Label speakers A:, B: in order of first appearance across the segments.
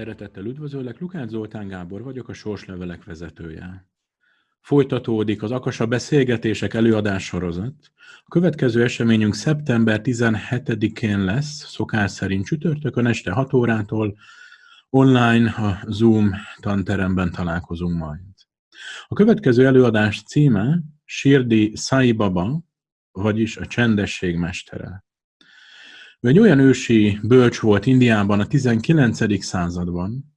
A: Szeretettel üdvözöllek, Lukács Zoltán Gábor vagyok, a Sorslevelek vezetője. Folytatódik az Akasa Beszélgetések előadás sorozat. A következő eseményünk szeptember 17-én lesz, szokás szerint csütörtökön este 6 órától, online a Zoom tanteremben találkozunk majd. A következő előadás címe Sirdi Sai Baba, vagyis a csendesség mestere. Ő egy olyan ősi bölcs volt Indiában a 19. században,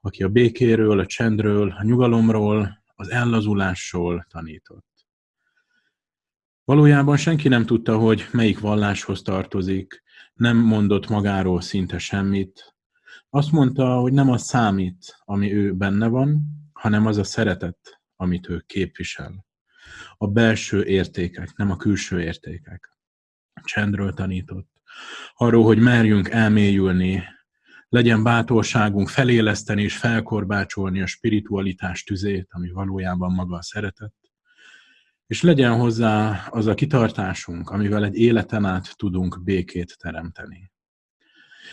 A: aki a békéről, a csendről, a nyugalomról, az ellazulásról tanított. Valójában senki nem tudta, hogy melyik valláshoz tartozik, nem mondott magáról szinte semmit. Azt mondta, hogy nem az számít, ami ő benne van, hanem az a szeretet, amit ő képvisel. A belső értékek, nem a külső értékek. Csendről tanított arról, hogy merjünk elmélyülni, legyen bátorságunk feléleszteni és felkorbácsolni a spiritualitás tüzét, ami valójában maga a szeretet, és legyen hozzá az a kitartásunk, amivel egy életen át tudunk békét teremteni.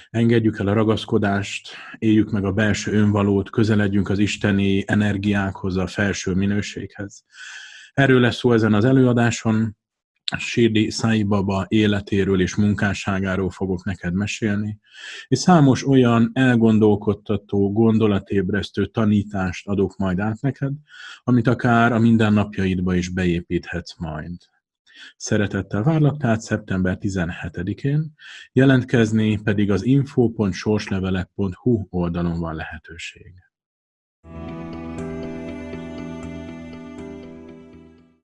A: Engedjük el a ragaszkodást, éljük meg a belső önvalót, közeledjünk az isteni energiákhoz, a felső minőséghez. Erről lesz szó ezen az előadáson, Sirdi Sai Baba életéről és munkásságáról fogok neked mesélni, és számos olyan elgondolkodtató, gondolatébresztő tanítást adok majd át neked, amit akár a mindennapjaidba is beépíthetsz majd. Szeretettel várlak tehát szeptember 17-én, jelentkezni pedig az info.sorslevelek.hu oldalon van lehetőség.